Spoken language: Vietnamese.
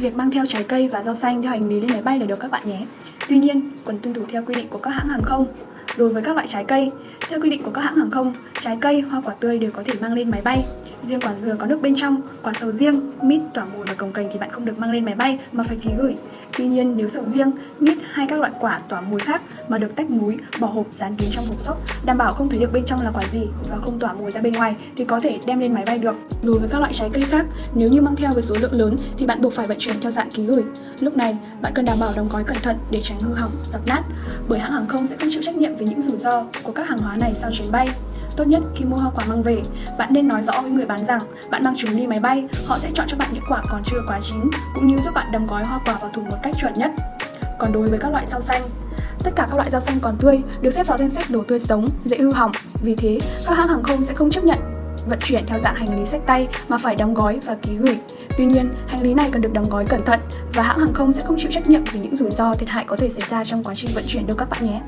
Việc mang theo trái cây và rau xanh theo hành lý lên máy bay là được các bạn nhé. Tuy nhiên, cần tuân thủ theo quy định của các hãng hàng không. Đối với các loại trái cây, theo quy định của các hãng hàng không, trái cây, hoa quả tươi đều có thể mang lên máy bay. Riêng quả dừa có nước bên trong, quả sầu riêng, mít, tỏa mùi và cồng cành thì bạn không được mang lên máy bay mà phải ký gửi. Tuy nhiên, nếu sầu riêng, mít hay các loại quả tỏa mùi khác mà được tách múi, bỏ hộp dán kín trong hộp xốp, đảm bảo không thấy được bên trong là quả gì và không tỏa mùi ra bên ngoài thì có thể đem lên máy bay được. Đối với các loại trái cây khác, nếu như mang theo với số lượng lớn thì bạn buộc phải vận chuyển theo dạng ký gửi. Lúc này, bạn cần đảm bảo đóng gói cẩn thận để tránh hư hỏng, dập nát, bởi hãng hàng không sẽ không chịu trách nhiệm về những rủi ro của các hàng hóa này sau chuyến bay. Tốt nhất khi mua hoa quả mang về, bạn nên nói rõ với người bán rằng bạn mang chúng đi máy bay, họ sẽ chọn cho bạn những quả còn chưa quá chín, cũng như giúp bạn đóng gói hoa quả vào thùng một cách chuẩn nhất. Còn đối với các loại rau xanh, tất cả các loại rau xanh còn tươi được xếp vào danh sách đồ tươi sống, dễ hư hỏng. Vì thế, các hãng hàng không sẽ không chấp nhận vận chuyển theo dạng hành lý sách tay mà phải đóng gói và ký gửi. Tuy nhiên, hành lý này cần được đóng gói cẩn thận và hãng hàng không sẽ không chịu trách nhiệm về những rủi ro thiệt hại có thể xảy ra trong quá trình vận chuyển đâu các bạn nhé.